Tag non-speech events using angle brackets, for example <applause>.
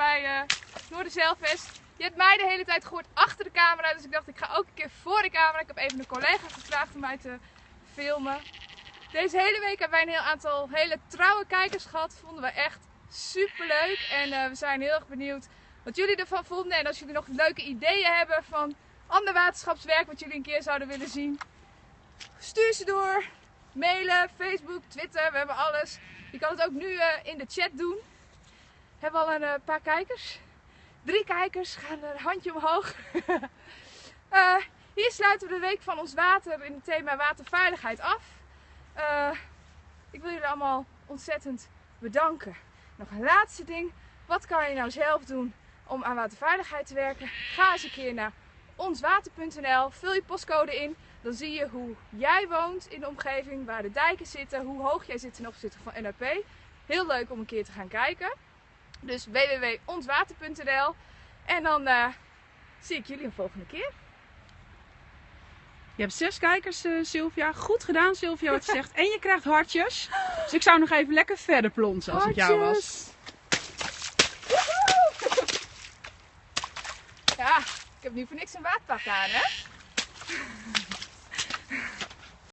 bij uh. Je hebt mij de hele tijd gehoord achter de camera, dus ik dacht ik ga ook een keer voor de camera. Ik heb even een collega gevraagd om mij te filmen. Deze hele week hebben wij een heel aantal hele trouwe kijkers gehad. Vonden we echt super leuk en uh, we zijn heel erg benieuwd wat jullie ervan vonden. En als jullie nog leuke ideeën hebben van ander waterschapswerk wat jullie een keer zouden willen zien, stuur ze door. Mailen, Facebook, Twitter, we hebben alles. Je kan het ook nu uh, in de chat doen. Hebben al een uh, paar kijkers. Drie kijkers, gaan een handje omhoog. uh, <laughs> hier sluiten we de week van ons water in het thema waterveiligheid af. ik wil jullie allemaal ontzettend bedanken. Nog een laatste ding. Wat kan je nou zelf doen om aan waterveiligheid te werken? Ga eens een keer naar onswater.nl, vul je postcode in. Dan zie je hoe jij woont in de omgeving, waar de dijken zitten, hoe hoog jij zit ten opzichte van NAP. Heel leuk om een keer te gaan kijken. Dus www.onswater.nl En dan uh, zie ik jullie een volgende keer. Je hebt zes kijkers, uh, Sylvia. Goed gedaan, Sylvia, wat je <laughs> zegt. En je krijgt hartjes. Dus ik zou nog even lekker verder plonsen als hartjes. het jou was. Ja, ik heb nu voor niks een waadpak aan, hè?